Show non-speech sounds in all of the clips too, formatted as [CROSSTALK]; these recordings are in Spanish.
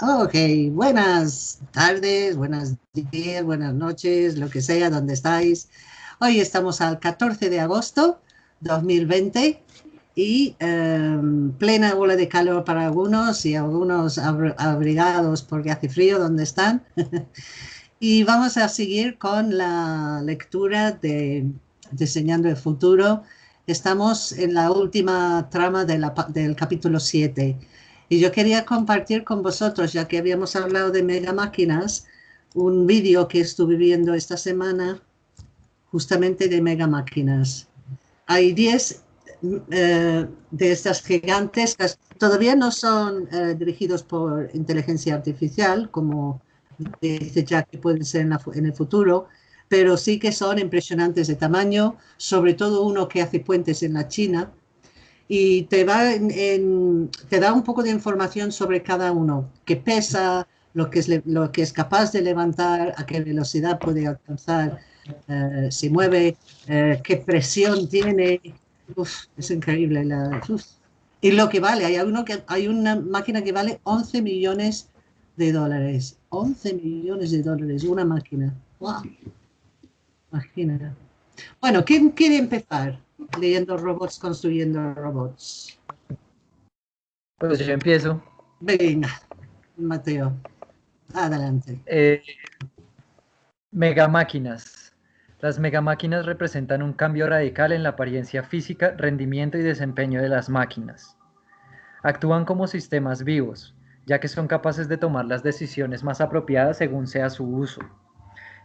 Ok, buenas tardes, buenas días, buenas noches, lo que sea, donde estáis. Hoy estamos al 14 de agosto 2020 y em, plena ola de calor para algunos y algunos abrigados porque hace frío donde están. [LAUGHS] y vamos a seguir con la lectura de Diseñando el Futuro. Estamos en la última trama del capítulo 7 y yo quería compartir con vosotros, ya que habíamos hablado de mega máquinas, un vídeo que estuve viendo esta semana justamente de mega máquinas. Hay 10 eh, de estas gigantes, todavía no son eh, dirigidos por inteligencia artificial, como dice Jack que pueden ser en, el futuro, pero sí que son impresionantes de tamaño, sobre todo uno que hace puentes en la China, y te, va da un poco de información sobre cada uno, qué pesa, lo que, es, lo que es capaz de levantar, a qué velocidad puede alcanzar, eh, si mueve, eh, qué presión tiene. es increíble. Y lo que vale, hay, uno que, hay una máquina que vale 11 millones de dólares. 11 millones de dólares, una máquina. ¡Wow! Imagina. Bueno, ¿quién quiere empezar? Leyendo robots, construyendo robots. Pues yo empiezo. Venga, Mateo, adelante. Eh, megamáquinas. Las megamáquinas representan un cambio radical en la apariencia física, rendimiento y desempeño de las máquinas. Actúan como sistemas vivos, ya que son capaces de tomar las decisiones más apropiadas según sea su uso.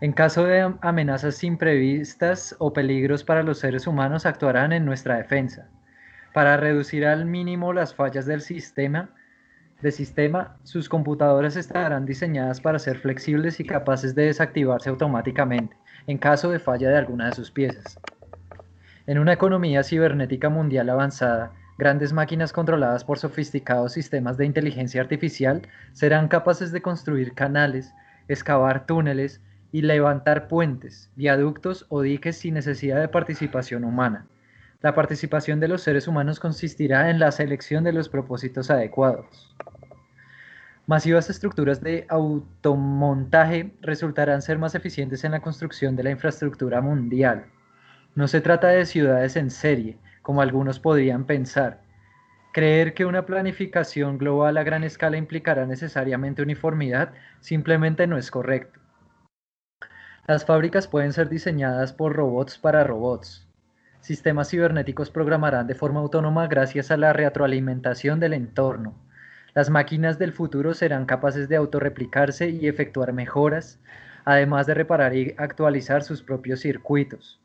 En caso de amenazas imprevistas o peligros para los seres humanos, actuarán en nuestra defensa. Para reducir al mínimo las fallas del sistema, de sistema, sus computadoras estarán diseñadas para ser flexibles y capaces de desactivarse automáticamente en caso de falla de alguna de sus piezas. En una economía cibernética mundial avanzada, grandes máquinas controladas por sofisticados sistemas de inteligencia artificial serán capaces de construir canales, excavar túneles, y levantar puentes, viaductos o diques sin necesidad de participación humana. La participación de los seres humanos consistirá en la selección de los propósitos adecuados. Masivas estructuras de automontaje resultarán ser más eficientes en la construcción de la infraestructura mundial. No se trata de ciudades en serie, como algunos podrían pensar. Creer que una planificación global a gran escala implicará necesariamente uniformidad simplemente no es correcto. Las fábricas pueden ser diseñadas por robots para robots. Sistemas cibernéticos programarán de forma autónoma gracias a la retroalimentación del entorno. Las máquinas del futuro serán capaces de autorreplicarse y efectuar mejoras, además de reparar y actualizar sus propios circuitos.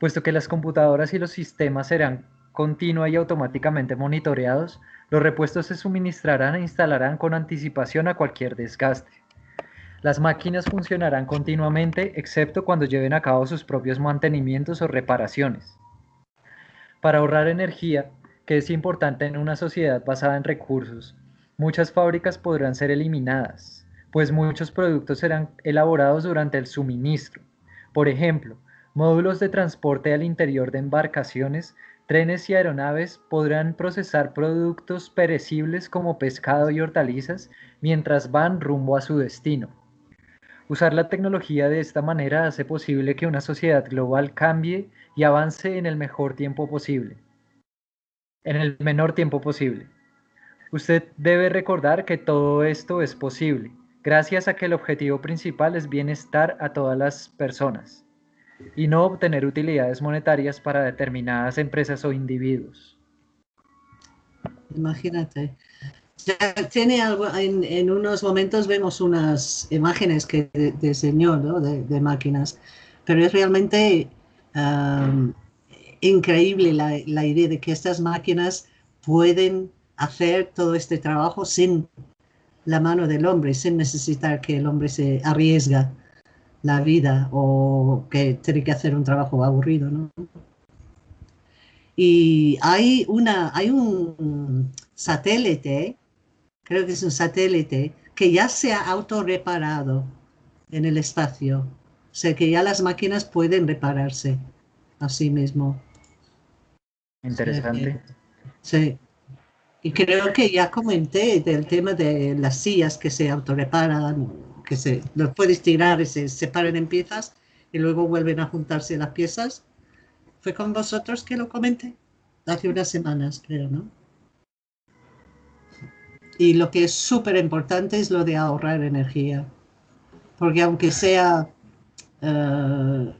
Puesto que las computadoras y los sistemas serán continua y automáticamente monitoreados, los repuestos se suministrarán e instalarán con anticipación a cualquier desgaste. Las máquinas funcionarán continuamente excepto cuando lleven a cabo sus propios mantenimientos o reparaciones. Para ahorrar energía, que es importante en una sociedad basada en recursos, muchas fábricas podrán ser eliminadas, pues muchos productos serán elaborados durante el suministro. Por ejemplo, módulos de transporte al interior de embarcaciones, trenes y aeronaves podrán procesar productos perecibles como pescado y hortalizas mientras van rumbo a su destino. Usar la tecnología de esta manera hace posible que una sociedad global cambie y avance en el mejor tiempo posible. En el menor tiempo posible. Usted debe recordar que todo esto es posible, gracias a que el objetivo principal es bienestar a todas las personas y no obtener utilidades monetarias para determinadas empresas o individuos. Imagínate, tiene algo, en, unos momentos vemos unas imágenes que diseñó ¿no? de, máquinas, pero es realmente increíble la, la, idea de que estas máquinas pueden hacer todo este trabajo sin la mano del hombre, sin necesitar que el hombre se arriesga la vida o que tiene que hacer un trabajo aburrido. ¿no? Y hay, una, hay un satélite creo que es un satélite, que ya se ha autorreparado en el espacio. O sea que ya las máquinas pueden repararse a sí mismo. Interesante. Sí. Y creo que ya comenté del tema de las sillas que se autorreparan, que se los puedes tirar y se separan en piezas y luego vuelven a juntarse las piezas. Fue con vosotros que lo comenté hace unas semanas, creo, ¿no? Y lo que es súper importante es lo de ahorrar energía. Porque aunque sea, eh,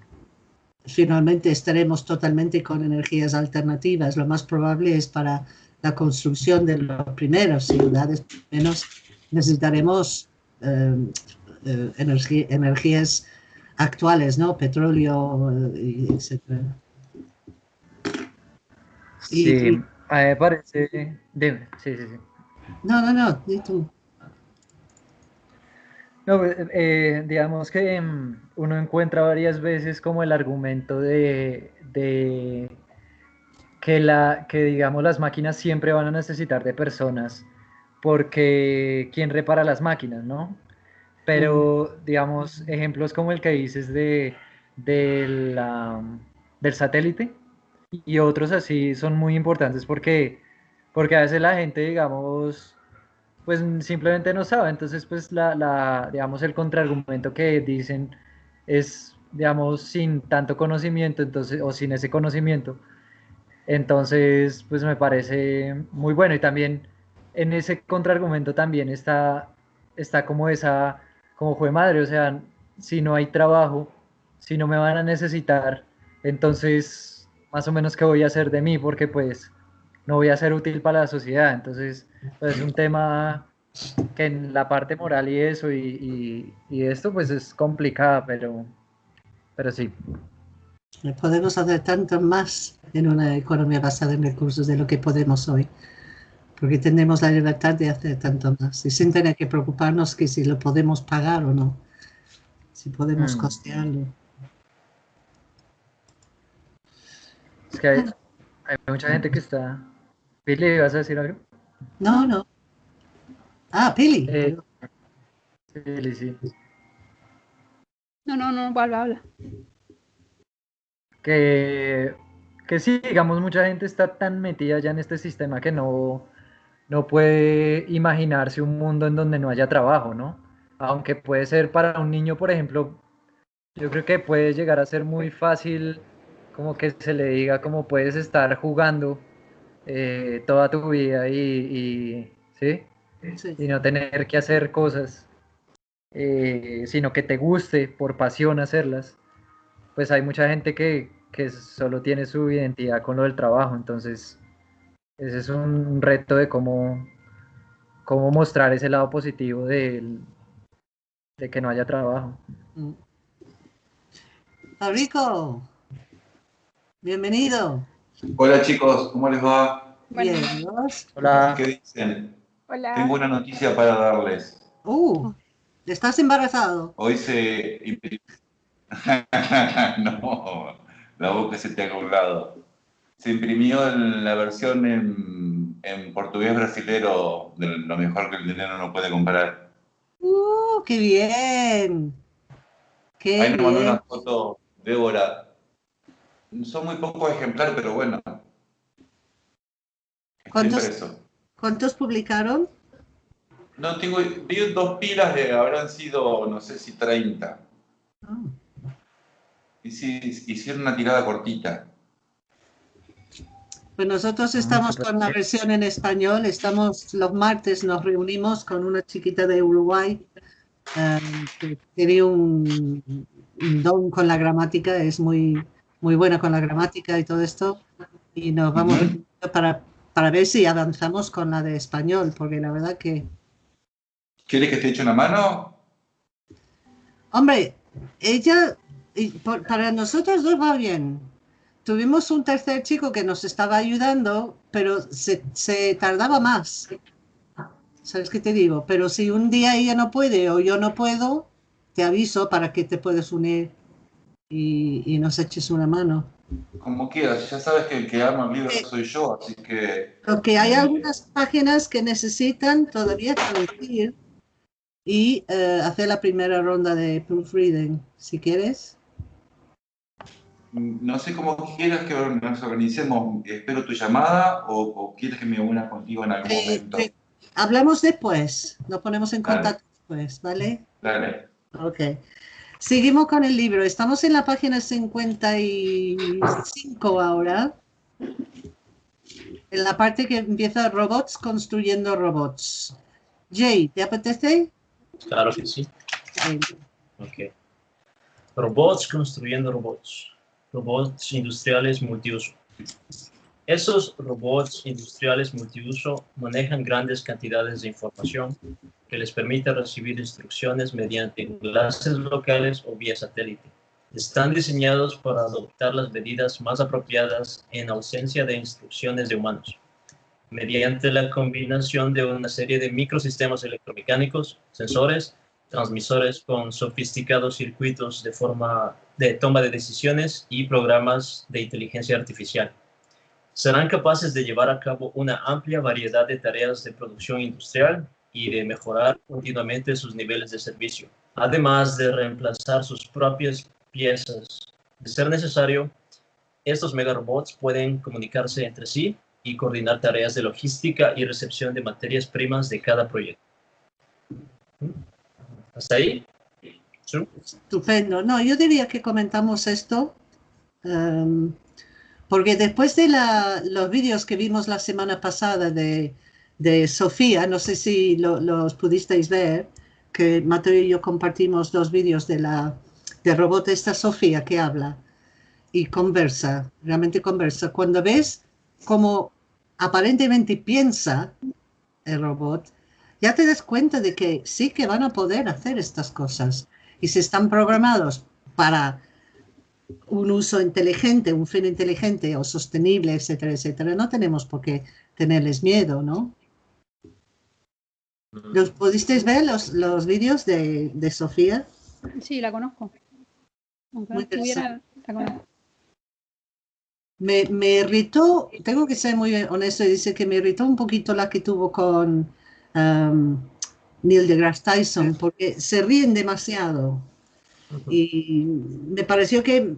finalmente estaremos totalmente con energías alternativas, lo más probable es para la construcción de los primeros ciudades, menos necesitaremos eh, eh, energías actuales, ¿no? Petróleo, etc. Sí, mí me parece... Dime, sí, sí, sí. No, no, no, di tú. No, pues, eh, digamos que mm, uno encuentra varias veces como el argumento de, que, la, que, digamos, las máquinas siempre van a necesitar de personas, porque ¿quién repara las máquinas, no? Pero, digamos, ejemplos como el que dices de, del satélite y otros así son muy importantes porque porque a veces la gente, digamos, pues simplemente no sabe, entonces pues la, digamos, el contraargumento que dicen es, digamos, sin tanto conocimiento, entonces, o sin ese conocimiento, entonces pues me parece muy bueno. Y también en ese contraargumento también está, está como esa, como fue madre, o sea, si no hay trabajo, si no me van a necesitar, entonces más o menos qué voy a hacer de mí, porque pues no voy a ser útil para la sociedad. Entonces, pues, es un tema que en la parte moral y eso y, esto pues es complicada, pero, pero sí. Podemos hacer tanto más en una economía basada en recursos de lo que podemos hoy, porque tenemos la libertad de hacer tanto más y sin tener que preocuparnos que si lo podemos pagar o no, si podemos mm. costearlo. Es que hay, hay mucha gente que está Pili, ¿vas a decir algo? No, no. Ah, Pili. Eh, Pili, sí. No, no, no, habla, habla. Que, que sí, digamos, mucha gente está tan metida ya en este sistema que no, no puede imaginarse un mundo en donde no haya trabajo, ¿no? Aunque puede ser para un niño, por ejemplo, yo creo que puede llegar a ser muy fácil como que se le diga como puedes estar jugando eh, toda tu vida y, ¿sí? y no tener que hacer cosas, eh, sino que te guste por pasión hacerlas, pues hay mucha gente que, que solo tiene su identidad con lo del trabajo, entonces ese es un reto de cómo, cómo mostrar ese lado positivo de, de que no haya trabajo. Fabrico, bienvenido. Hola chicos, ¿cómo les va? Bien, Hola. ¿Qué dicen? Hola. Tengo una noticia para darles. Uh, ¿estás embarazado? Hoy se imprimió... [LAUGHS] no, la boca se te ha colgado. Se imprimió la versión en, en portugués brasilero de lo mejor que el dinero no puede comprar. ¡Uh, qué bien! Qué Ahí nos mandó una foto, Débora, son muy pocos ejemplares, pero bueno. ¿Cuántos, publicaron? No, tengo, vi dos pilas, de, habrán sido, no sé si 30. Ah. Y sí, hicieron una tirada cortita. Pues nosotros ah, estamos con la versión en español, estamos los martes, nos reunimos con una chiquita de Uruguay eh, que tiene un, un don con la gramática, es muy, muy buena con la gramática y todo esto. Y nos vamos para, para ver si avanzamos con la de español, porque la verdad que... ¿Quiere que te eche una mano? Hombre, ella, para nosotros dos va bien. Tuvimos un tercer chico que nos estaba ayudando, pero se, se tardaba más. ¿Sabes qué te digo? Pero si un día ella no puede o yo no puedo, te aviso para que te puedas unir y, nos eches una mano. Como quieras, ya sabes que el que arma el libro soy yo, así que... Porque hay algunas páginas que necesitan todavía traducir y eh, hacer la primera ronda de proofreading, si quieres. no sé cómo quieras que nos organicemos. ¿Espero tu llamada o, quieres que me una contigo en algún eh, momento? Eh, hablamos después, nos ponemos en contacto después, ¿vale? Dale. Ok. Seguimos con el libro. Estamos en la página 55 ahora. En la parte que empieza robots construyendo robots. Jay, ¿te apetece? Claro que sí. Ok. Robots construyendo robots. Robots industriales multiuso. Esos robots industriales multiuso manejan grandes cantidades de información que les permite recibir instrucciones mediante enlaces locales o vía satélite. Están diseñados para adoptar las medidas más apropiadas en ausencia de instrucciones de humanos, mediante la combinación de una serie de microsistemas electromecánicos, sensores, transmisores con sofisticados circuitos de forma de toma de decisiones y programas de inteligencia artificial. Serán capaces de llevar a cabo una amplia variedad de tareas de producción industrial y de mejorar continuamente sus niveles de servicio, además de reemplazar sus propias piezas. De ser necesario, estos megarobots pueden comunicarse entre sí y coordinar tareas de logística y recepción de materias primas de cada proyecto. ¿Hasta ahí? Estupendo. No, yo diría que comentamos esto em, porque después de los vídeos que vimos la semana pasada de, Sofía, no sé si los pudisteis ver, que Mateo y yo compartimos dos vídeos de la de robot esta Sofía que habla y conversa, realmente conversa. Cuando ves cómo aparentemente piensa el robot, ya te das cuenta de que sí que van a poder hacer estas cosas y si están programados para un uso inteligente, un fin inteligente o sostenible, etcétera, etcétera, no tenemos por qué tenerles miedo, ¿no? ¿Los pudisteis ver los, los vídeos de, de, Sofía? Sí, la conozco. Me, me irritó, tengo que ser muy honesto y dice que me irritó un poquito la que tuvo con um, Neil deGrasse Tyson, porque se ríen demasiado. Y me pareció que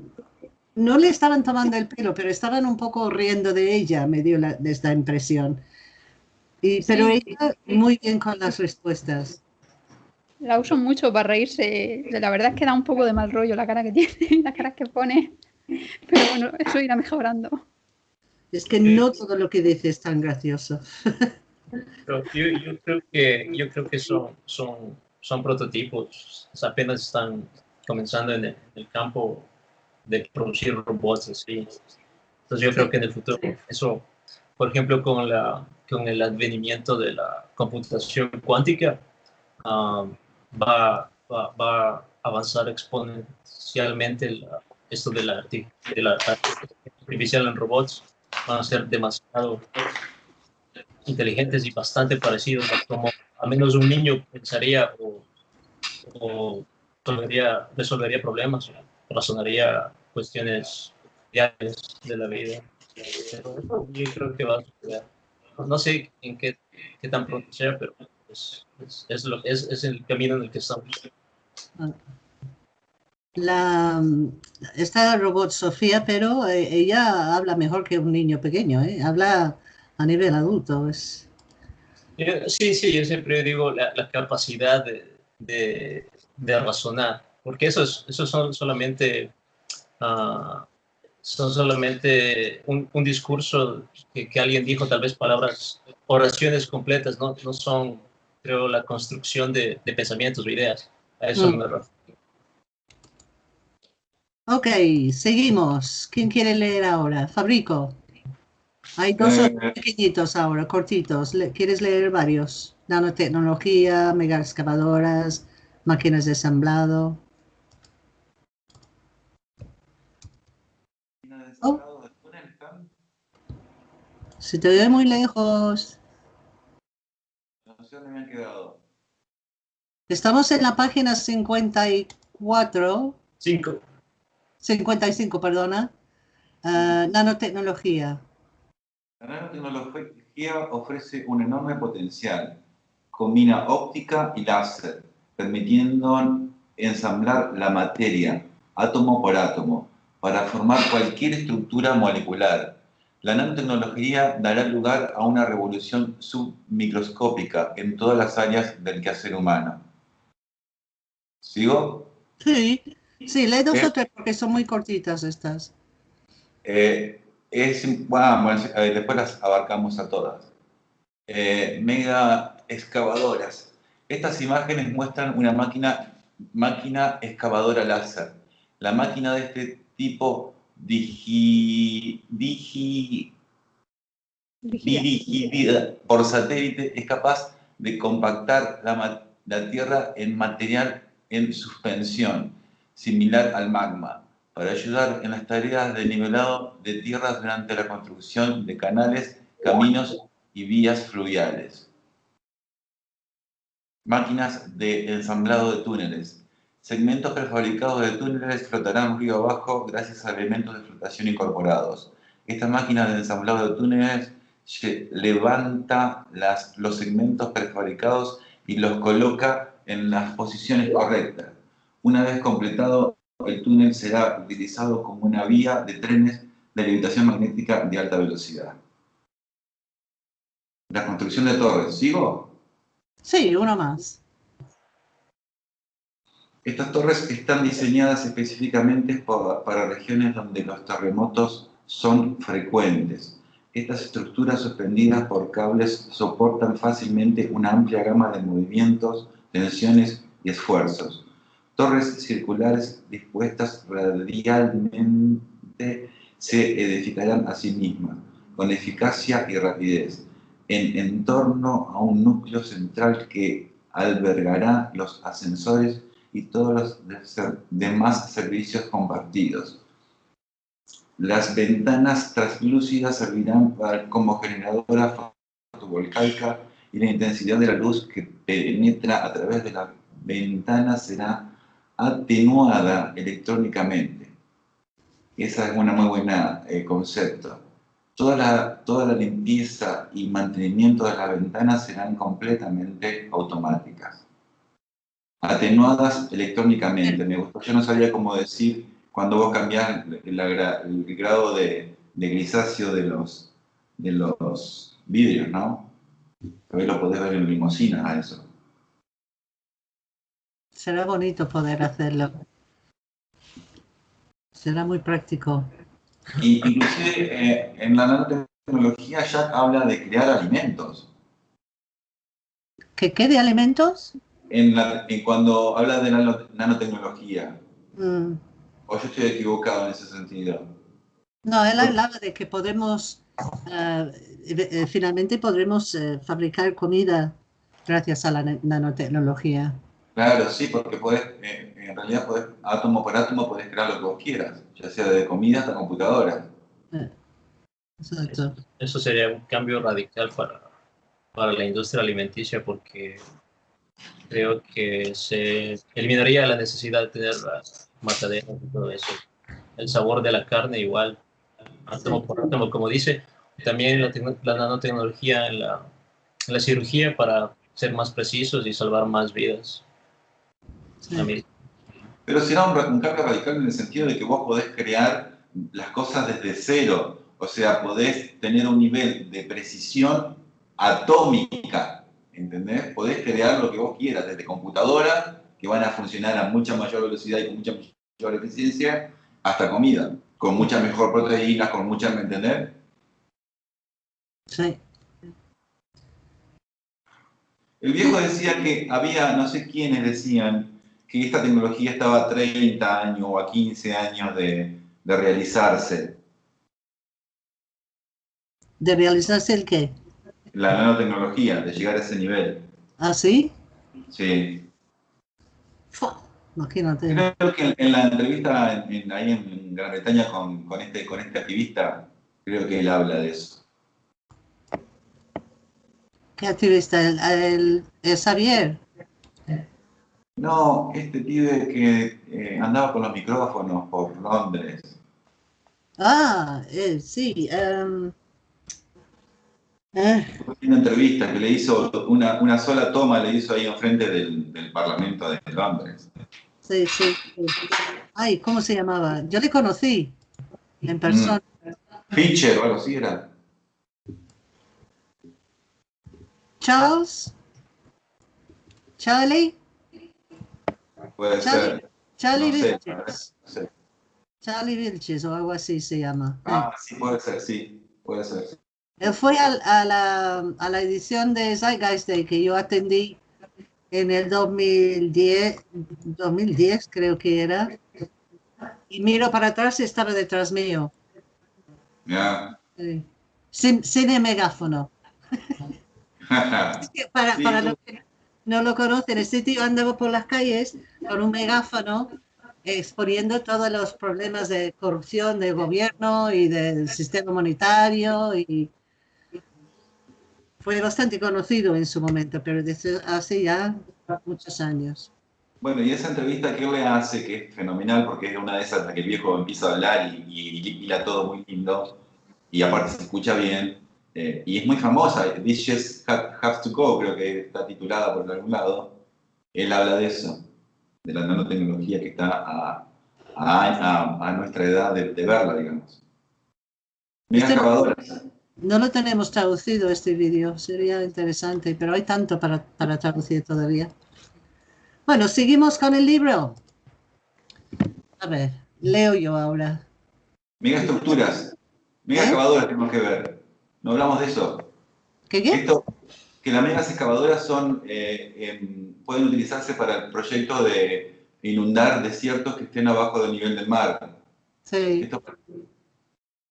no le estaban tomando el pelo, pero estaban un poco riendo de ella, me dio la, esta impresión. Y, pero ella muy bien con las respuestas. La uso mucho para reírse. La verdad es que da un poco de mal rollo la cara que [LAUGHS] tiene, la cara que pone. Pero bueno, eso irá mejorando. Es que no todo lo que dice es tan gracioso. yo, creo que, yo creo que son, son, son prototipos, apenas están comenzando en el, campo de producir robots así. Entonces yo creo que en el futuro eso, por ejemplo, con, la, con el advenimiento de la computación cuántica, um, va, va, va, a avanzar exponencialmente esto de la, de la artificial en robots. Van a ser demasiado inteligentes y bastante parecidos a como al menos un niño pensaría o, o resolvería, problemas, razonaría cuestiones diarias de la vida. yo creo que va a suceder. No sé en qué, qué tan pronto sea, pero es, es, lo, es, es el camino en el que estamos. La, esta robot Sofía, pero eh, ella habla mejor que un niño pequeño, ¿eh? habla a nivel adulto. Es... Sí, sí, yo siempre digo la, capacidad de, de, razonar, porque eso, es, eso son solamente, uh, son solamente un, un discurso que, que, alguien dijo, tal vez palabras, oraciones completas, no, no son, creo, la construcción de, de pensamientos o ideas. A eso mm. me refiero. Ok, seguimos. ¿Quién quiere leer ahora? Fabrico. Hay dos eh, pequeñitos ahora, cortitos. ¿Quieres leer varios? Nanotecnología, mega excavadoras, máquinas de ensamblado. Oh. Se te ve muy lejos. ¿Dónde me han quedado? Estamos en la página 54. 5. 55, perdona. Uh, nanotecnología. La nanotecnología ofrece un enorme potencial. Combina óptica y láser, permitiendo ensamblar la materia, átomo por átomo, para formar cualquier estructura molecular. La nanotecnología dará lugar a una revolución submicroscópica en todas las áreas del quehacer humano. ¿Sigo? Sí, sí, lee dos Eh. o tres porque son muy cortitas estas. Eh, es, bueno, después las abarcamos a todas. Eh, mega excavadoras. Estas imágenes muestran una máquina, máquina excavadora láser. La máquina de este tipo digi, digi, Dirigida. por satélite es capaz de compactar la, la Tierra en material en suspensión, similar al magma, para ayudar en las tareas de nivelado de tierras durante la construcción de canales, caminos y vías fluviales. Máquinas de ensamblado de túneles. Segmentos prefabricados de túneles flotarán río abajo gracias a elementos de flotación incorporados. Esta máquina de ensamblado de túneles levanta las- los segmentos prefabricados y los coloca en las posiciones correctas. Una vez completado, el túnel será utilizado como una vía de trenes de levitación magnética de alta velocidad. La construcción de torres. ¿Sigo? Sí, uno más. Estas torres están diseñadas específicamente pa- para regiones donde los terremotos son frecuentes. Estas estructuras suspendidas por cables soportan fácilmente una amplia gama de movimientos, tensiones y esfuerzos. Torres circulares dispuestas radialmente se edificarán a sí mismas, con eficacia y rapidez, en, torno a un núcleo central que albergará los ascensores y todos los demás servicios compartidos. Las ventanas translúcidas servirán como generadora fotovoltaica y la intensidad de la luz que penetra a través de las ventanas será atenuada electrónicamente. Ese es un muy buen concepto. Toda la, toda la limpieza y mantenimiento de las ventanas serán completamente automáticas atenuadas electrónicamente. Me gustó, yo no sabía cómo decir cuando vos cambiás gra- el grado de, de grisáceo de los, de los vidrios, ¿no? Hoy lo podés ver en limosinas a eso. Será bonito poder hacerlo. Será muy práctico. Y inclusive eh, en la nanotecnología ya habla de crear alimentos. ¿Que quede alimentos? En la- en cuando habla de nano- nanotecnología, Mm, o yo estoy equivocado en ese sentido. No, él hablaba de que podremos, eh, eh, finalmente podremos eh, fabricar comida gracias a la na- nanotecnología. Claro, sí, porque podés, eh, en realidad podés, átomo por átomo podés crear lo que vos quieras, ya sea de comida hasta computadora. Exacto. Eso sería un cambio radical para, para la industria alimenticia porque creo que se eliminaría la necesidad de tener las mataderos y todo eso. El sabor de la carne igual, átomo por átomo, como dice. También la, la nanotecnología en la, en la cirugía para ser más precisos y salvar más vidas. Sí. Pero será un, un cambio radical en el sentido de que vos podés crear las cosas desde cero, o sea, podés tener un nivel de precisión atómica, ¿entendés? Podés crear lo que vos quieras, desde computadoras, que van a funcionar a mucha mayor velocidad y con mucha mayor eficiencia, hasta comida, con mucha mejor proteína, con mucha, ¿me entendés? Sí. El viejo decía que había, no sé quiénes decían, que esta tecnología estaba a 30 años o a 15 años de, de realizarse. ¿De realizarse el qué? La nanotecnología, de llegar a ese nivel. ¿Ah, sí? Sí. Imagínate. Creo que en, en la entrevista en- en- ahí en Gran Bretaña con, con este, con este activista, creo que él habla de eso. ¿Qué activista? ¿El, el, el Xavier? No, este pibe que eh, andaba con los micrófonos por Londres. Ah, eh, sí. em, eh, Una entrevista que le hizo, una, una sola toma le hizo ahí enfrente del, del Parlamento de Londres. sí, sí. sí. Ay, ¿cómo se llamaba? Yo le conocí en persona. Fincher o algo así era. Charles. Charlie. Puede Charlie, ser. Charlie No sé, Vilches. no sé. Charlie Vilches o algo así se llama. Ah, sí, puede ser, sí. Puede ser. Él fue al- a, la, a la edición de Zeitgeist Day que yo atendí en el 2010, 2010 creo que era. Y miro para atrás y estaba detrás mío. Ya. Sí. Sin, sin el megáfono. [LAUGHS] Es que para, Sí, para los que no lo conocen, este tío andaba por las calles con un megáfono exponiendo todos los problemas de corrupción del gobierno y del sistema monetario y fue bastante conocido en su momento, pero desde hace ya muchos años. Bueno, y esa entrevista que él le hace, que es fenomenal, porque es una de esas en las que el viejo empieza a hablar y, y, y todo muy lindo, y aparte se escucha bien, eh, y es muy famosa, This Just Ha- Has to Go, creo que está titulada por algún lado. Él habla de eso, de la nanotecnología que está a, a, a- a nuestra edad de, de verla, digamos. Este- excavadoras. No lo tenemos traducido este vídeo, sería interesante, pero hay tanto para, para traducir todavía. Bueno, seguimos con el libro. A ver, leo yo ahora. Mega estructuras. Mega ¿Eh? excavadoras tenemos que ver. No hablamos de eso. ¿Qué qué? Esto, que las megas excavadoras son, eh, em, pueden utilizarse para el proyecto de inundar desiertos que estén abajo del nivel del mar. Sí. Esto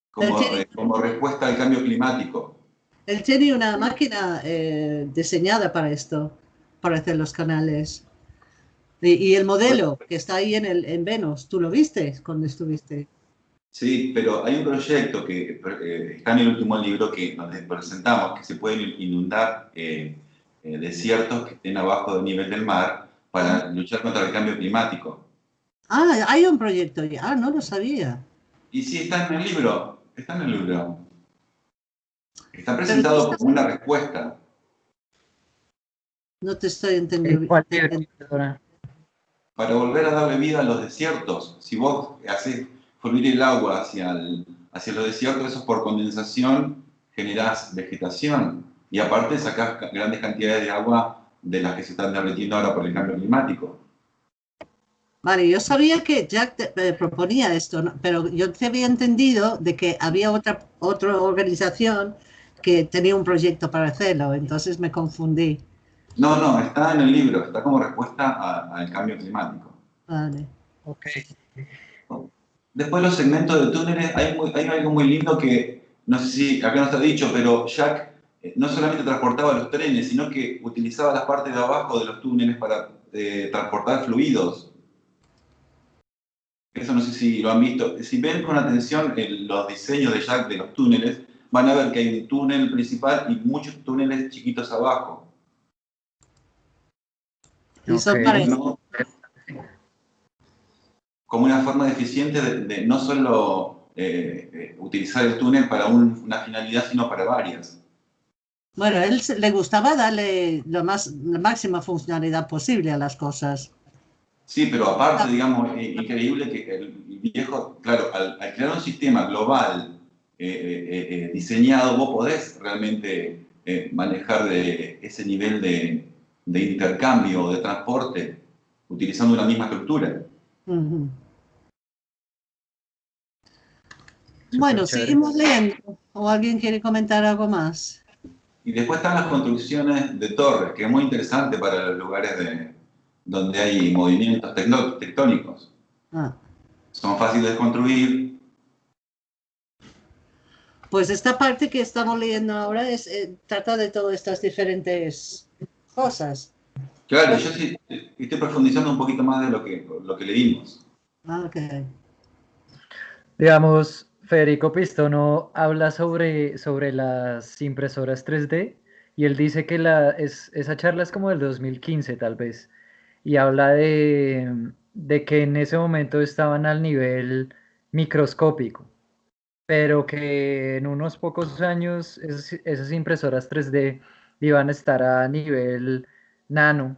como, eh, respuesta al cambio climático. Él tiene una máquina eh, diseñada para esto, para hacer los canales. Y, y el modelo que está ahí en, el, en Venus, ¿tú lo viste cuando estuviste? Sí, pero hay un proyecto que eh, está en el último libro que donde presentamos que se pueden inundar eh, eh, desiertos que estén abajo del nivel del mar para luchar contra el cambio climático. Ah, hay un proyecto ya, ah, no lo sabía. Y sí, está en el libro, está en el libro. Está presentado como una respuesta. No te estoy ¿En entendiendo. para volver a darle vida a los desiertos. Si vos haces fluir el agua hacia, el- hacia los desiertos, eso es por condensación, generás vegetación. Y aparte sacás grandes cantidades de agua de las que se están derritiendo ahora por el cambio climático. Vale, yo sabía que Jack te- eh, proponía esto, ¿no? pero yo te había entendido de que había otra, otra organización que tenía un proyecto para hacerlo, entonces me confundí. No, no, está en el libro, está como respuesta al cambio climático. Vale. Ok. Después los segmentos de túneles, hay, muy- hay algo muy lindo que, no sé si acá no está dicho, pero Jack eh, no solamente transportaba los trenes, sino que utilizaba las partes de abajo de los túneles para eh, transportar fluidos. Eso no sé si lo han visto. Si ven con atención el- los diseños de Jack de los túneles, van a ver que hay un túnel principal y muchos túneles chiquitos abajo. Y son para- ¿no? Como una forma eficiente de, de no solo eh, eh, utilizar el túnel para un- una finalidad, sino para varias. Bueno, a él le gustaba darle lo más, la máxima funcionalidad posible a las cosas. Sí, pero aparte, digamos, eh, increíble que el viejo, claro, al, al crear un sistema global eh, eh, eh, diseñado, vos podés realmente eh, manejar de ese nivel de, de intercambio o de transporte utilizando una misma estructura. Ujú. Bueno, chévere. seguimos leyendo. ¿O alguien quiere comentar algo más? Y después están las construcciones de torres, que es muy interesante para los lugares de, donde hay movimientos tectónicos. Ah, Son fáciles de construir. Pues esta parte que estamos leyendo ahora es, eh, trata de todas estas diferentes cosas. Claro, yo sí estoy profundizando un poquito más de lo que, lo que leímos. Ah, ok. Digamos, Federico Pistono habla sobre, sobre las impresoras 3D y él dice que la, es, esa charla es como del 2015 tal vez y habla de, de que en ese momento estaban al nivel microscópico, pero que en unos pocos años esas, esas impresoras 3D iban a estar a nivel nano.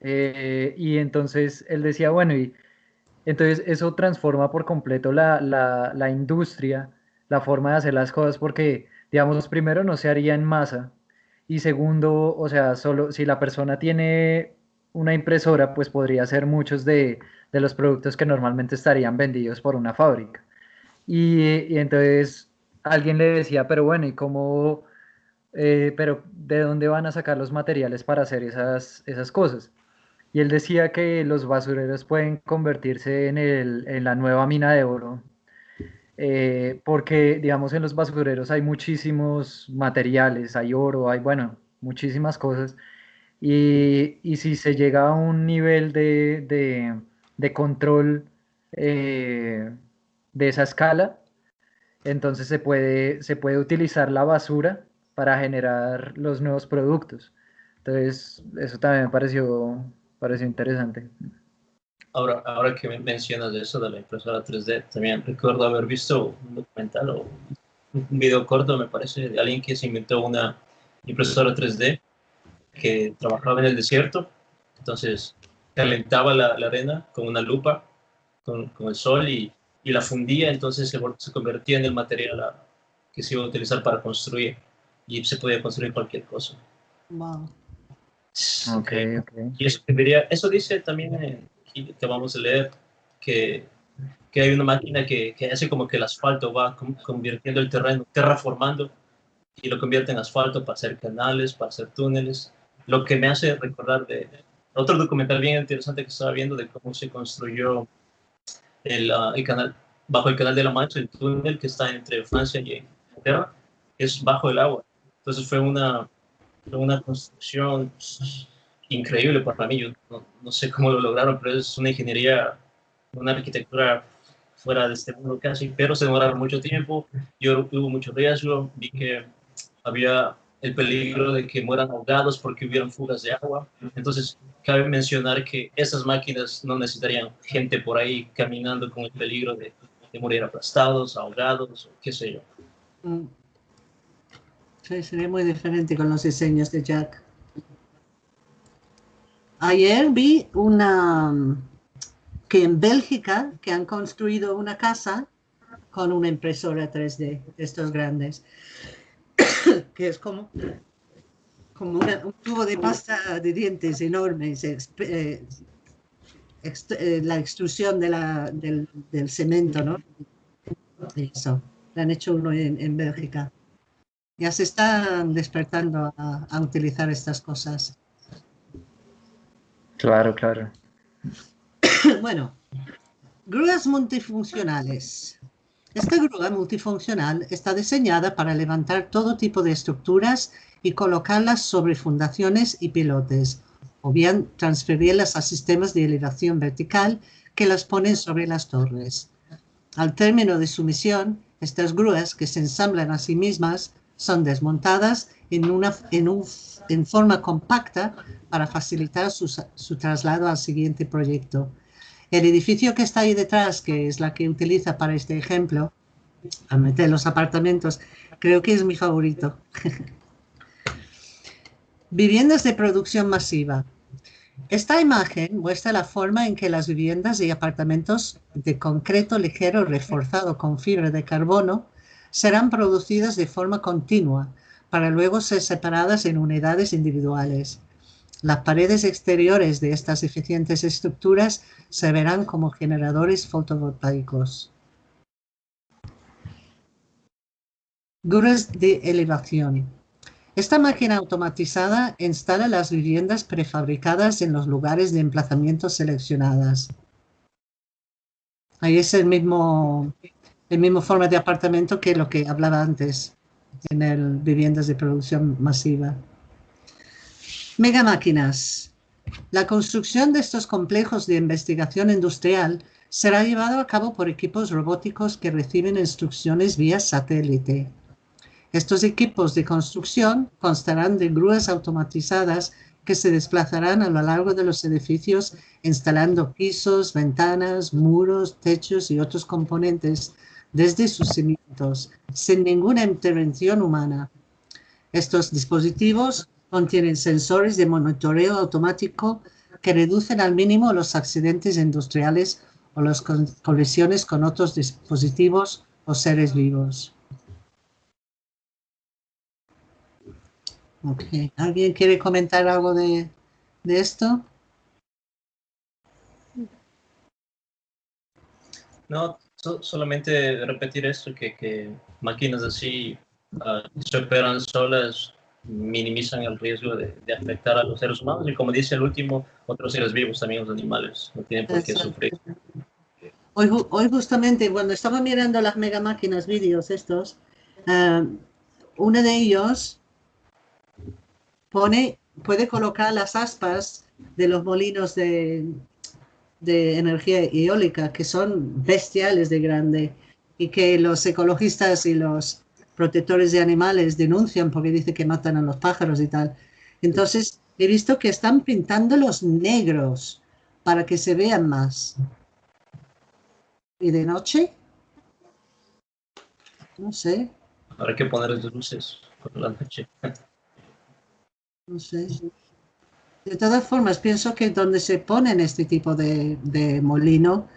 Eh, y entonces él decía, bueno, y Entonces eso transforma por completo la, la, industria, la forma de hacer las cosas, porque, digamos, primero no se haría en masa, y segundo, o sea, solo si la persona tiene una impresora, pues podría hacer muchos de, de los productos que normalmente estarían vendidos por una fábrica. Y, y entonces alguien le decía, pero bueno, ¿y cómo, eh, pero de dónde van a sacar los materiales para hacer esas, esas cosas? Y él decía que los basureros pueden convertirse en, el, en la nueva mina de oro eh, porque digamos en los basureros hay muchísimos materiales, hay oro, hay, bueno, muchísimas cosas, y, y si se llega a un nivel de, de, de control eh, de esa escala, entonces se puede, se puede utilizar la basura para generar los nuevos productos. Entonces, eso también me pareció, pareció interesante. Ahora, ahora que mencionas eso de la impresora 3D, también recuerdo haber visto un documental o un video corto, me parece, de alguien que se inventó una impresora 3D que trabajaba en el desierto. Entonces, calentaba la, la arena con una lupa, con, con el sol y, y, la fundía, entonces se, se, convertía en el material que se iba a utilizar para construir y se podía construir cualquier cosa. Wow. Okay, okay. Y eso, eso dice también en que vamos a leer, que, que hay una máquina que, que, hace como que el asfalto va convirtiendo el terreno, terraformando, y lo convierte en asfalto para hacer canales, para hacer túneles, lo que me hace recordar de otro documental bien interesante que estaba viendo de cómo se construyó el, uh, el canal, bajo el canal de la Mancha, el túnel que está entre Francia y Inglaterra, es bajo el agua. Entonces fue una, una construcción increíble para mí. Yo no, no, sé cómo lo lograron, pero es una ingeniería, una arquitectura fuera de este mundo casi, pero se demoraron mucho tiempo. Yo hubo mucho riesgo, vi que había el peligro de que mueran ahogados porque hubieran fugas de agua. Entonces, cabe mencionar que esas máquinas no necesitarían gente por ahí caminando con el peligro de, de morir aplastados, ahogados, qué sé yo. Mm. Sería muy diferente con los diseños de Jack. Ayer vi una que en Bélgica que han construido una casa con una impresora 3D, estos grandes, [COUGHS] que es como, como un tubo de pasta de dientes enorme, eh, eh, la extrusión de la, del, del, cemento, ¿no? Eso, le han hecho uno en, en Bélgica. Ya se están despertando a, a utilizar estas cosas. Claro, claro. [COUGHS] bueno, grúas multifuncionales. Esta grúa multifuncional está diseñada para levantar todo tipo de estructuras y colocarlas sobre fundaciones y pilotes, o bien transferirlas a sistemas de elevación vertical que las ponen sobre las torres. Al término de su misión, estas grúas, que se ensamblan a sí mismas, son desmontadas en, una, en un en forma compacta para facilitar su, su, traslado al siguiente proyecto. El edificio que está ahí detrás, que es la que utiliza para este ejemplo, a meter los apartamentos, creo que es mi favorito. [LAUGHS] Viviendas de producción masiva. Esta imagen muestra la forma en que las viviendas y apartamentos de concreto ligero reforzado con fibra de carbono serán producidas de forma continua, para luego ser separadas en unidades individuales. Las paredes exteriores de estas eficientes estructuras se verán como generadores fotovoltaicos. Grúas de elevación. Esta máquina automatizada instala las viviendas prefabricadas en los lugares de emplazamiento seleccionadas. Ahí es el mismo, el mismo forma de apartamento que lo que hablaba antes en el viviendas de producción masiva. Megamáquinas. La construcción de estos complejos de investigación industrial será llevado a cabo por equipos robóticos que reciben instrucciones vía satélite. Estos equipos de construcción constarán de grúas automatizadas que se desplazarán a lo largo de los edificios instalando pisos, ventanas, muros, techos y otros componentes desde sus cimientos, sin ninguna intervención humana. Estos dispositivos contienen sensores de monitoreo automático que reducen al mínimo los accidentes industriales o las colisiones con otros dispositivos o seres vivos. ¿Alguien quiere comentar algo de, esto? No, solamente repetir esto, que, máquinas así uh, se operan solas minimizan el riesgo de, afectar a los seres humanos y como dice el último, otros seres vivos, también los animales, no tienen por qué sufrir. Hoy, hoy justamente cuando estaba mirando las mega máquinas vídeos estos, uh, uno de ellos pone, puede colocar las aspas de los molinos de, de energía eólica, que son bestiales de grande, y que los ecologistas y los protectores de animales denuncian porque dice que matan a los pájaros y tal. Entonces, he visto que están pintando los negros para que se vean más. ¿Y de noche? No sé. Habrá que poner luces por la noche. No sé. De todas formas, pienso que donde se ponen este tipo de, molino,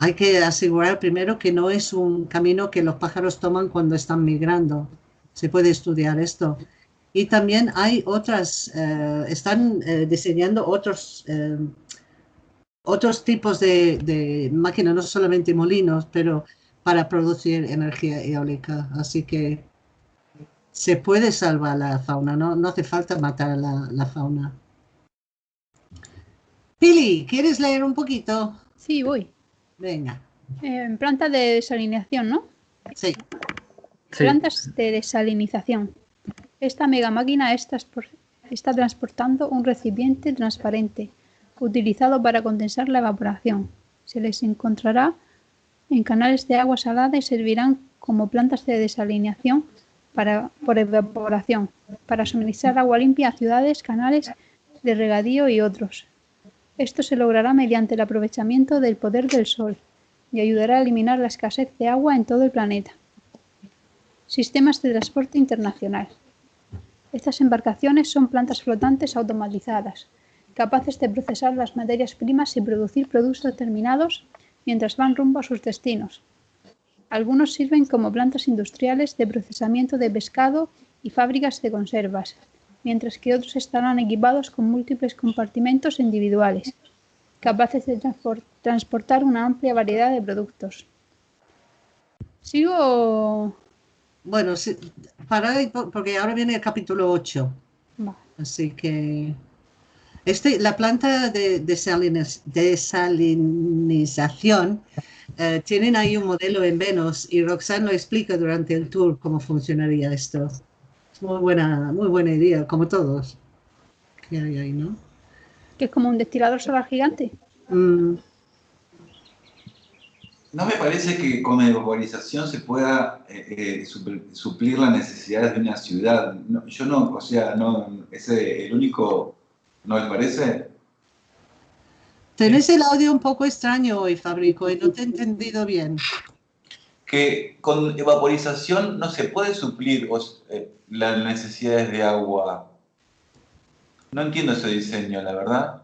hay que asegurar primero que no es un camino que los pájaros toman cuando están migrando. Se puede estudiar esto. Y también hay otras, eh, están eh, diseñando otros, eh, otros tipos de, máquinas, no solamente molinos, pero para producir energía eólica. Así que se puede salvar la fauna, no, no hace falta matar a la, fauna. Pili, ¿quieres leer un poquito? Sí, voy. Venga. En plantas de desalinización, ¿no? Sí. Plantas de desalinización. Esta mega máquina está, está transportando un recipiente transparente utilizado para condensar la evaporación. Se les encontrará en canales de agua salada y servirán como plantas de desalinización para, por evaporación, para suministrar agua limpia a ciudades, canales de regadío y otros. Esto se logrará mediante el aprovechamiento del poder del sol y ayudará a eliminar la escasez de agua en todo el planeta. Sistemas de transporte internacional. Estas embarcaciones son plantas flotantes automatizadas, capaces de procesar las materias primas y producir productos terminados mientras van rumbo a sus destinos, algunos sirven como plantas industriales de procesamiento de pescado y fábricas de conservas, mientras que otros estarán equipados con múltiples compartimentos individuales, capaces de transportar una amplia variedad de productos. ¿Sigo? Bueno, para, porque ahora viene el capítulo 8. Así que este, la planta de desalinización eh, tienen ahí un modelo en Venus y Roxanne lo explica durante el tour cómo funcionaría esto. Muy buena, muy buena idea, como todos. ¿Qué hay ahí, no? Que es como un destilador solar gigante. Mm. No me parece que con evaporización se pueda eh, eh, suplir las necesidades de una ciudad. yo no, o sea, no, ese el único, ¿no les parece? Tenés el audio un poco extraño hoy, Fabrico, y no te he entendido bien. Que con evaporización no se puede suplir eh, las necesidades de agua. No entiendo ese diseño, la verdad.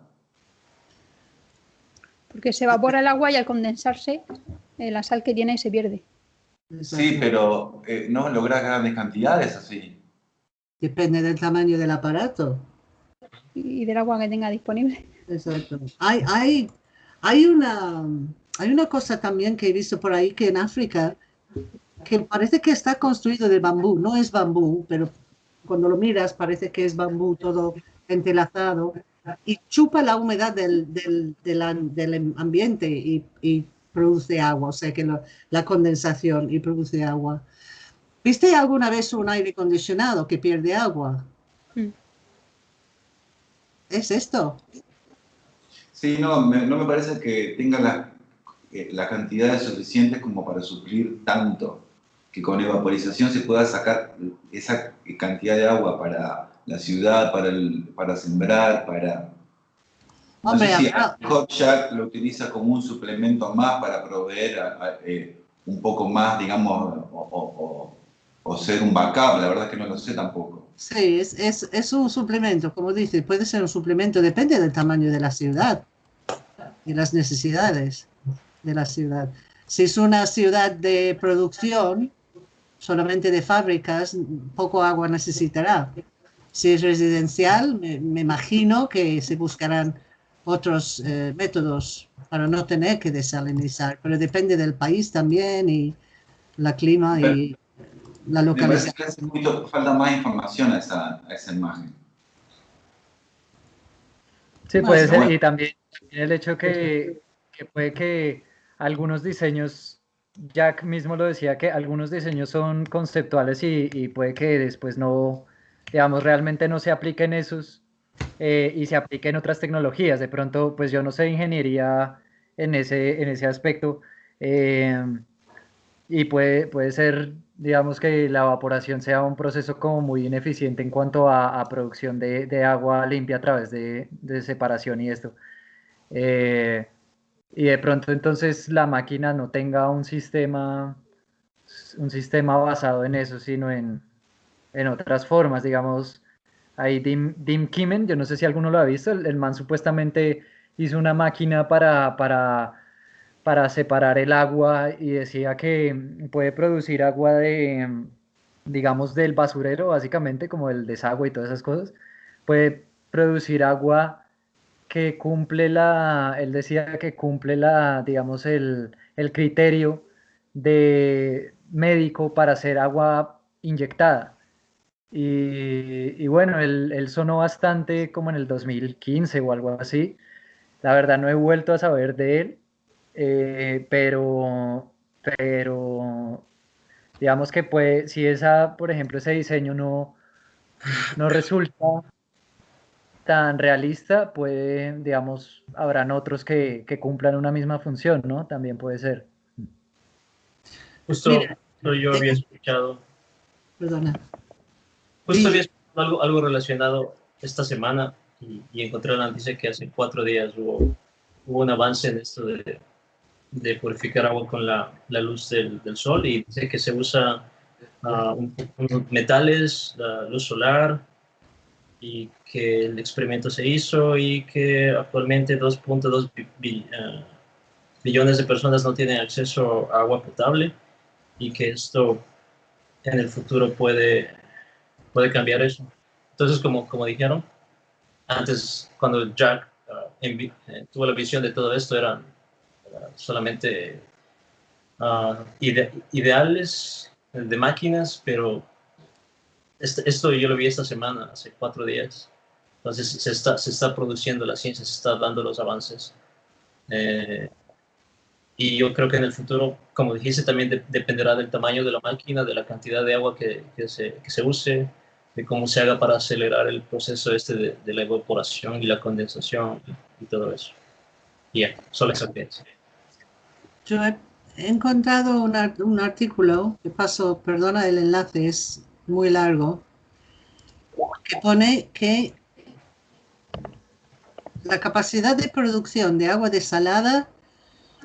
Porque se evapora el agua y al condensarse, eh, la sal que tiene se pierde. Sí, pero eh, no logras grandes cantidades así. Depende del tamaño del aparato. Y del agua que tenga disponible. Exacto. Hay, hay, hay, una, hay una cosa también que he visto por ahí que en África, que parece que está construido de bambú, no es bambú, pero cuando lo miras parece que es bambú todo entrelazado y chupa la humedad del, del, del, ambiente y, y, produce agua, o sea que la condensación y produce agua. ¿Viste alguna vez un aire acondicionado que pierde agua? Mm. ¿Es esto? Sí, no me, no me parece que tenga la, eh, la cantidad suficiente como para suplir tanto, que con evaporización se pueda sacar esa cantidad de agua para la ciudad, para, el, para sembrar, para... No sé si Hotjack lo utiliza como un suplemento más para proveer eh, un poco más, digamos, o, o, ser un backup, la verdad es que no lo sé tampoco. Sí, es, es, es un suplemento, como dice, puede ser un suplemento, depende del tamaño de la ciudad y las necesidades. De la ciudad. Si es una ciudad de producción, solamente de fábricas, poco agua necesitará. Si es residencial, me, imagino que se buscarán otros eh, métodos para no tener que desalinizar, pero depende del país también y la clima y la localización. falta más información a esa, a esa imagen. Sí, puede ser, y también el hecho que, que puede que algunos diseños, Jack mismo lo decía, que algunos diseños son conceptuales y, puede que después no, digamos, realmente no se apliquen esos eh, y se apliquen otras tecnologías. De pronto, pues yo no sé ingeniería en ese, en ese aspecto. Eh, y puede, puede ser, digamos, que la evaporación sea un proceso como muy ineficiente en cuanto a, producción de, agua limpia a través de, separación y esto. Eh, y de pronto entonces la máquina no tenga un sistema, un sistema basado en eso, sino en, en otras formas, digamos, ahí Dim, Dim Kimen, yo no sé si alguno lo ha visto, el, man supuestamente hizo una máquina para, para, para separar el agua y decía que puede producir agua de, digamos, del basurero, básicamente, como el desagüe y todas esas cosas, puede producir agua que cumple la, él decía que cumple la, digamos, el, criterio de médico para hacer agua inyectada. Y, bueno, él, sonó bastante como en el 2015 o algo así. La verdad no he vuelto a saber de él, eh, pero, pero digamos que puede, si esa, por ejemplo, ese diseño no, no resulta tan realista, puede, digamos, habrán otros que, que, cumplan una misma función, ¿no? También puede ser. Justo, yo había escuchado. Perdona. Justo había escuchado algo, algo relacionado esta semana y, encontré la noticia que hace cuatro días hubo, hubo un avance en esto de, de purificar agua con la, la luz del, del, sol y dice que se usa uh, metales, la luz solar, y que el experimento se hizo y que actualmente 2.2 eh, billones de personas no tienen acceso a agua potable y que esto en el futuro puede, puede cambiar eso. Entonces, como, como dijeron, antes cuando Jack uh, tuvo la visión de todo esto, eran solamente uh, ideales de máquinas, pero este, esto yo lo vi esta semana, hace cuatro días. Entonces se está, se está produciendo la ciencia, se está dando los avances. Eh, y yo creo que en el futuro, como dijiste, también dependerá del tamaño de la máquina, de la cantidad de agua que, que, se, que se, use, de cómo se haga para acelerar el proceso este de, la evaporación y la condensación y, todo eso. Y ya, solo eso que Yo he encontrado un artículo que paso, perdona el enlace, es muy largo, que pone que la capacidad de producción de agua desalada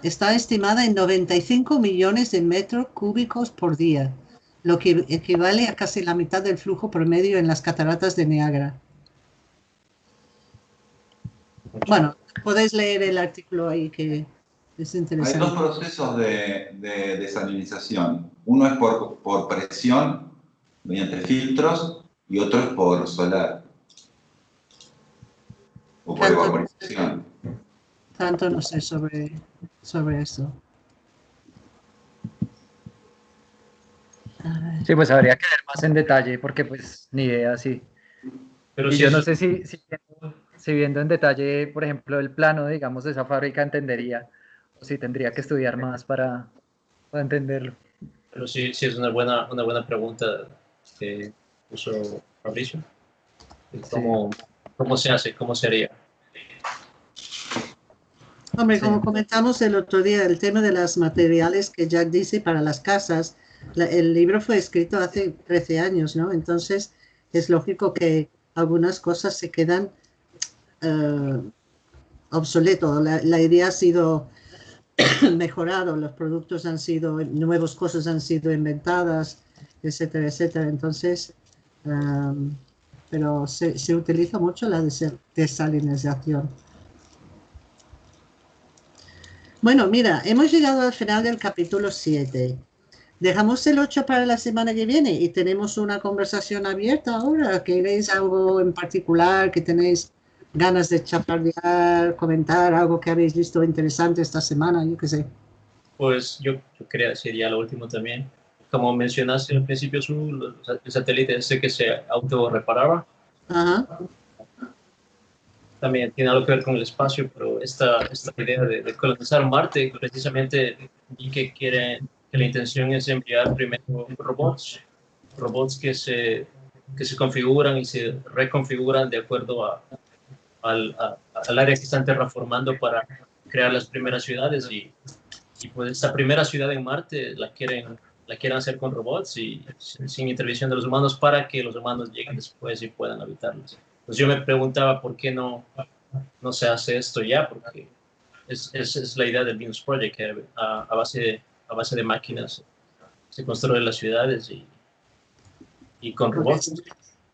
está estimada en 95 millones de metros cúbicos por día, lo que equivale a casi la mitad del flujo promedio en las cataratas de Niágara. Bueno, podéis leer el artículo ahí que es interesante. Hay dos procesos de, desalinización. Uno es por, por presión mediante filtros y otros por solar o por evaporización. Tanto no sé sobre, sobre eso. Sí, pues habría que ver más en detalle, porque pues ni idea, sí. Pero y yo no sé si, si, viendo en detalle, por ejemplo, el plano, digamos, de esa fábrica entendería, o si tendría que estudiar más para, para entenderlo. Pero sí, sí es una buena, una buena pregunta que puso Fabricio. ¿Cómo, ¿Cómo se hace? ¿Cómo sería? Hombre, como comentamos el otro día, el tema de los materiales que Jack dice para las casas, el libro fue escrito hace 13 años, ¿no? Entonces es lógico que algunas cosas se quedan uh, obsoletos. La, la, idea ha sido [CLEARS THROAT] mejorado, los productos han sido, nuevas cosas han sido inventadas, etcétera, etcétera. Entonces, pero se, se, utiliza mucho la desalinización. Bueno, mira, hemos llegado al final del capítulo 7. Dejamos el 8 para la semana que viene y tenemos una conversación abierta ahora. ¿Queréis algo en particular que tenéis ganas de chapardear, comentar algo que habéis visto interesante esta semana? Yo qué sé. Pues yo, quería decir ya lo último también. Como mencionaste al principio, su, el satélite ese que se autorreparaba. Ajá también tiene algo que ver con el espacio, pero esta, esta idea de, colonizar Marte, precisamente, y que quieren, que la intención es enviar primero robots, robots que se, que se configuran y se reconfiguran de acuerdo a, al, al área que están terraformando para crear las primeras ciudades y, y pues esta primera ciudad en Marte la quieren la quieren hacer con robots y sin, intervención de los humanos para que los humanos lleguen después y puedan habitarlos. Pues yo me preguntaba por qué no, no se hace esto ya, porque es, es, es la idea del Venus Project, que a, base de, a base de máquinas se construyen las ciudades y, y con robots.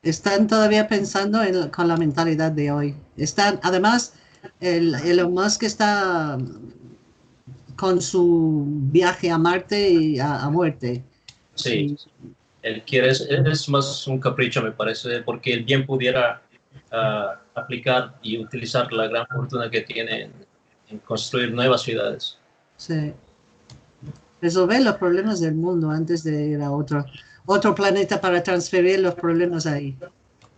Están todavía pensando en, con la mentalidad de hoy. Están, además, el, Elon Musk está con su viaje a Marte y a, muerte. Sí, él quiere, es, es, más un capricho, me parece, porque él bien pudiera aplicar y utilizar la gran fortuna que tiene en, construir nuevas ciudades. Sí. Resolver los problemas del mundo antes de ir a otro, otro planeta para transferir los problemas ahí.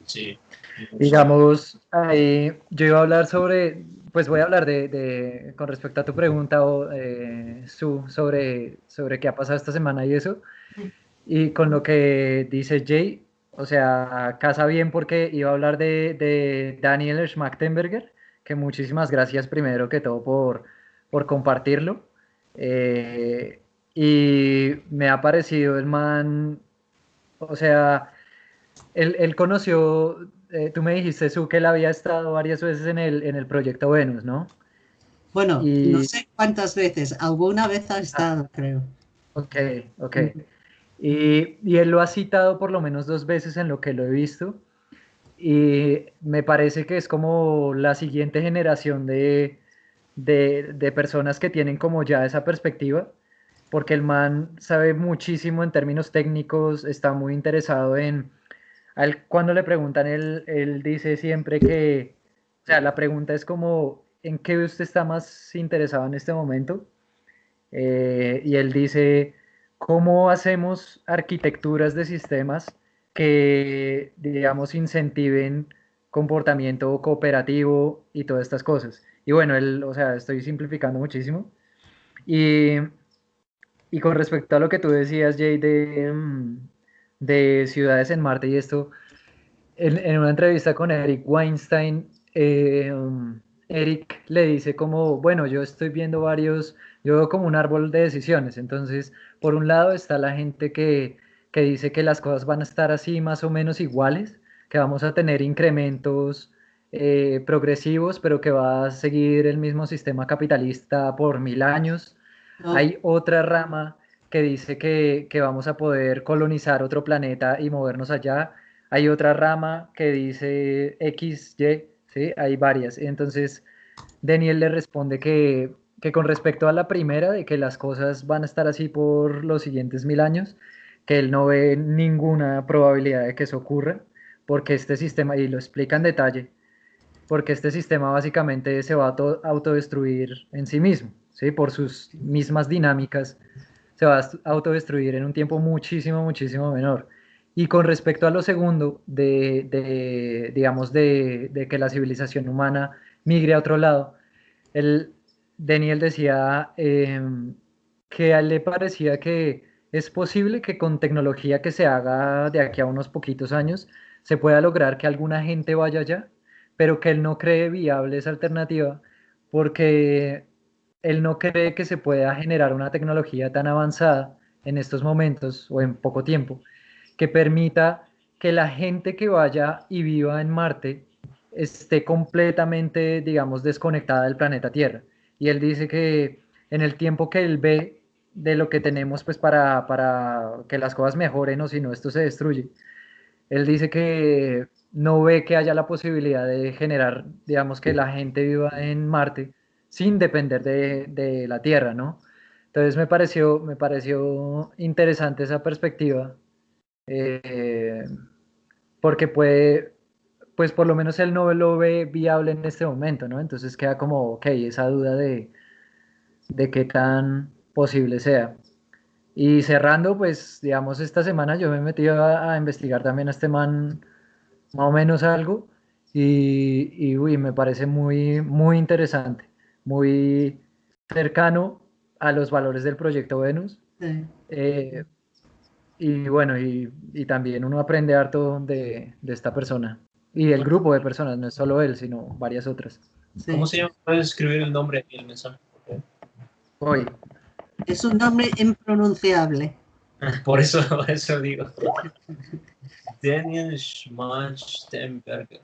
Sí. Digamos, ahí yo iba a hablar sobre, pues voy a hablar de, de con respecto a tu pregunta, o, eh, Su, sobre, sobre qué ha pasado esta semana y eso. Y con lo que dice Jay, o sea, casa bien porque iba a hablar de, de Daniel Schmachtenberger, que muchísimas gracias primero que todo por, por compartirlo. Eh, y me ha parecido el man, o sea, él, conoció, eh, tú me dijiste, Su, que él había estado varias veces en el, en el proyecto Venus, ¿no? Bueno, no sé cuántas veces, alguna vez ha estado, creo. Ok, ok. Y, él lo ha citado por lo menos dos veces en lo que lo he visto. Y me parece que es como la siguiente generación de, de, personas que tienen como ya esa perspectiva, porque el man sabe muchísimo en términos técnicos, está muy interesado en... cuando le preguntan, él, él dice siempre que, o sea, la pregunta es como, ¿en qué usted está más interesado en este momento? Eh, y él dice, ¿Cómo hacemos arquitecturas de sistemas que, digamos, incentiven comportamiento cooperativo y todas estas cosas? Y bueno, él, o sea, estoy simplificando muchísimo. Y, y con respecto a lo que tú decías, Jay, de, mm, de ciudades en Marte y esto, en, en una entrevista con Eric Weinstein, eh, Eric le dice como, bueno, yo estoy viendo varios, yo veo como un árbol de decisiones, entonces por un lado está la gente que, dice que las cosas van a estar así más o menos iguales, que vamos a tener incrementos eh, progresivos, pero que va a seguir el mismo sistema capitalista por mil años. Hay otra rama que dice que, vamos a poder colonizar otro planeta y movernos allá. Hay otra rama que dice X, Y, ¿sí? Hay varias. Entonces, Daniel le responde que que con respecto a la primera, de que las cosas van a estar así por los siguientes mil años, que él no ve ninguna probabilidad de que eso ocurra, porque este sistema, y lo explica en detalle, porque este sistema básicamente se va a autodestruir en sí mismo, ¿sí? por sus mismas dinámicas, se va a autodestruir en un tiempo muchísimo, muchísimo menor. Y con respecto a lo segundo, de, de digamos, de, de, que la civilización humana migre a otro lado, él Daniel decía em, que le parecía que es posible que con tecnología que se haga de aquí a unos poquitos años se pueda lograr que alguna gente vaya allá, pero que él no cree viable esa alternativa porque él no cree que se pueda generar una tecnología tan avanzada en estos momentos o en poco tiempo que permita que la gente que vaya y viva en Marte esté completamente, digamos, desconectada del planeta Tierra. Y él dice que en el tiempo que él ve de lo que tenemos pues para, para que las cosas mejoren o si no esto se destruye, él dice que no ve que haya la posibilidad de generar, digamos, que la gente viva en Marte sin depender de, la Tierra, ¿no? Entonces me pareció, me pareció interesante esa perspectiva, eh, porque puede, pues por lo menos él no lo ve viable en este momento, ¿no? Entonces queda como, ok, esa duda de, de qué tan posible sea. Y cerrando, pues, digamos, esta semana yo me he metido a, investigar también a este man más o menos algo y, uy, me parece muy, muy interesante, muy cercano a los valores del proyecto Venus. Eh, y bueno, y, también uno aprende harto de, de, esta persona y del grupo de personas, no es solo él, sino varias otras. ¿Cómo se llama? ¿Puedes escribir el nombre y el mensaje? Hoy. Es un nombre impronunciable. [LAUGHS] Por eso, eso digo. Daniel Schmachtenberger.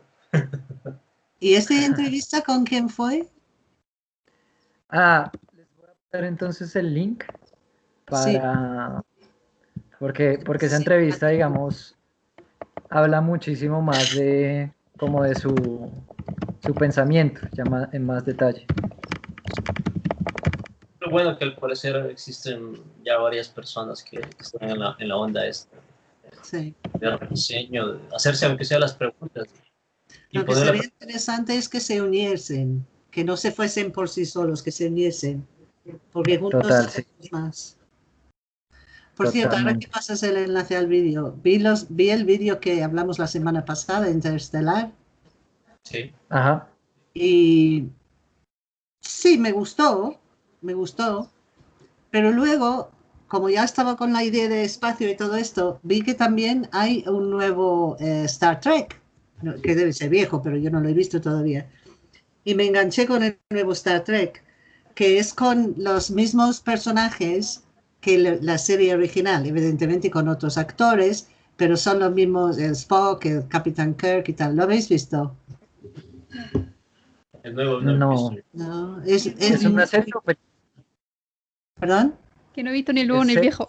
¿Y esta entrevista con quién fue? Ah, les voy a poner entonces el link para... Porque, porque esa entrevista, digamos, habla muchísimo más de como de su, su pensamiento, ya en más detalle bueno que al parecer existen ya varias personas que, están en la, en la onda esta. Sí. De diseño, de hacerse aunque sea las preguntas. Lo que sería interesante es que se uniesen, que no se fuesen por sí solos, que se uniesen, porque juntos Total, más. Por cierto, ahora que pasas el enlace al vídeo, vi, los, vi el vídeo que hablamos la semana pasada, Interstellar. Sí. Ajá. Y sí, me gustó, me gustó, pero luego, como ya estaba con la idea de espacio y todo esto, vi que también hay un nuevo eh, Star Trek, que debe ser viejo, pero yo no lo he visto todavía. Y me enganché con el nuevo Star Trek, que es con los mismos personajes que la serie original, evidentemente con otros actores, pero son los mismos, el Spock, el Capitán Kirk y tal. ¿Lo habéis visto? El nuevo, no. no. es, es, una serie ¿Perdón? Que no he visto ni el nuevo ni el viejo.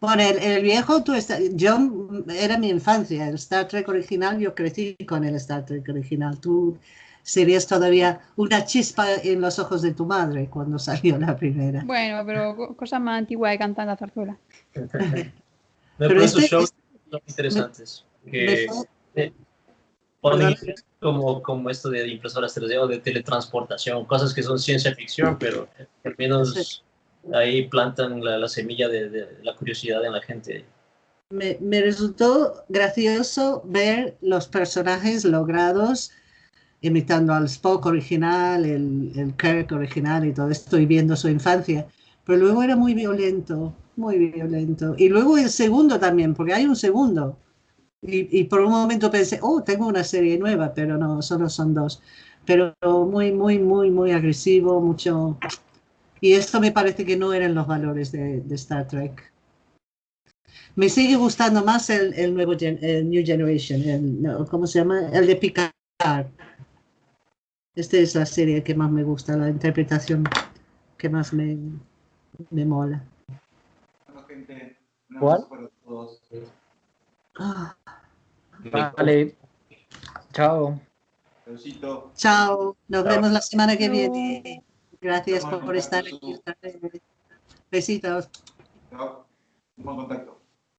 Bueno, [LAUGHS] el, viejo, tú yo era mi infancia, el Star Trek original, yo crecí con el Star Trek original. Tú serías todavía una chispa en los ojos de tu madre cuando salió la primera. Bueno, pero cosas más antiguas de cantar la zarzuela. [LAUGHS] pero estos este shows son interesantes. que, como, como esto de impresoras 3D o de teletransportación, cosas que son ciencia ficción, pero al menos ahí plantan la, semilla de, la curiosidad en la gente. Me, me, resultó gracioso ver los personajes logrados imitando al Spock original, el, el Kirk original y todo esto, y viendo su infancia. Pero luego era muy violento, muy violento. Y luego el segundo también, porque hay un segundo y, por un momento pensé, oh, tengo una serie nueva, pero no, solo son dos. Pero muy, muy, muy, muy agresivo, mucho... Y esto me parece que no eran los valores de, Star Trek. Me sigue gustando más el, el nuevo el New Generation, el, ¿cómo se llama? El de Picard. Esta es la serie que más me gusta, la interpretación que más me, me mola. ¿Cuál? Vale. Chao. Chao. Nos vemos la semana que viene. Gracias por, estar aquí. Besitos. Chao. Buen contacto.